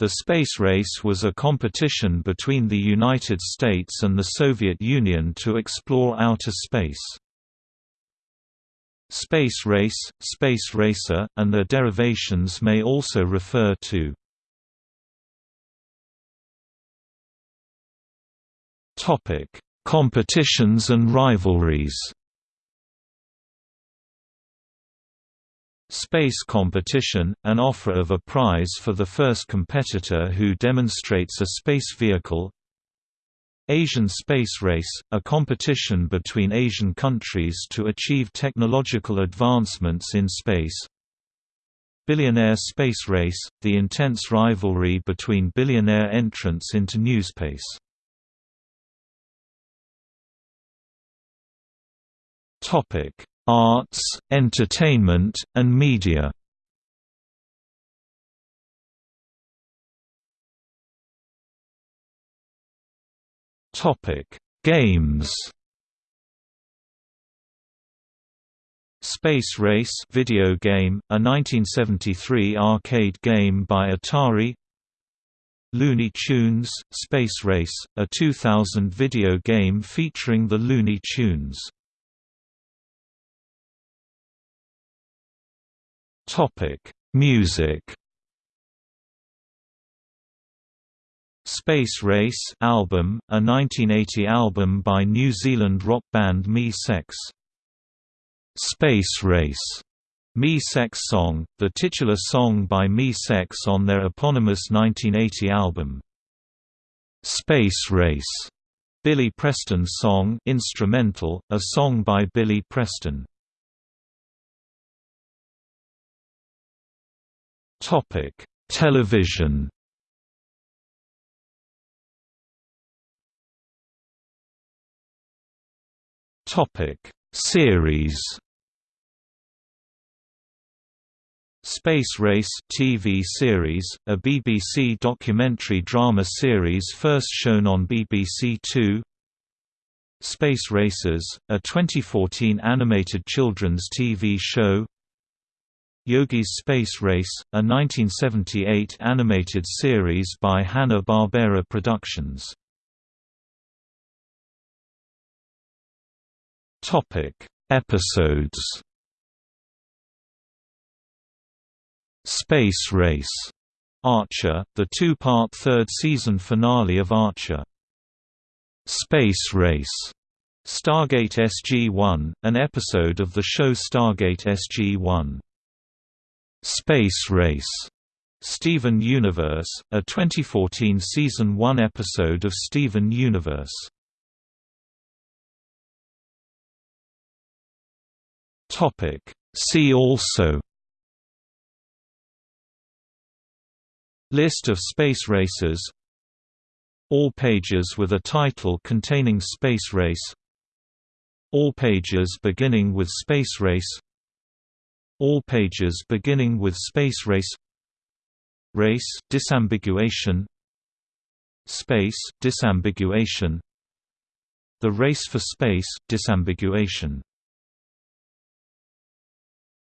The space race was a competition between the United States and the Soviet Union to explore outer space. Space race, space racer, and their derivations may also refer to Competitions and rivalries. Space competition – an offer of a prize for the first competitor who demonstrates a space vehicle. Asian Space Race – a competition between Asian countries to achieve technological advancements in space. Billionaire Space Race – the intense rivalry between billionaire entrants into newspace Topic: Arts, entertainment, and media. Topic: Games. Space Race video game, a 1973 arcade game by Atari Looney Tunes – Space Race, a 2000 video game featuring the Looney Tunes Topic: Music. Space Race album, a 1980 album by New Zealand rock band Mi-Sex. Space Race Mi-Sex song, the titular song by Mi-Sex on their eponymous 1980 album. Space Race Billy Preston song instrumental, a song by Billy Preston. Topic: Television. Topic: Series. Space Race TV series, a BBC documentary drama series first shown on BBC Two. Space Racers, a 2014 animated children's TV show. Yogi's Space Race, a 1978 animated series by Hanna-Barbera Productions. Episodes. Space Race. Archer, the two-part third season finale of Archer. Space Race. Stargate SG-1, an episode of the show Stargate SG-1. Space Race, Steven Universe, a 2014 Season 1 episode of Steven Universe. Topic. See also. List of space races. All pages with a title containing Space Race. All pages beginning with Space Race all pages beginning with space race Race disambiguation Space disambiguation The race for space disambiguation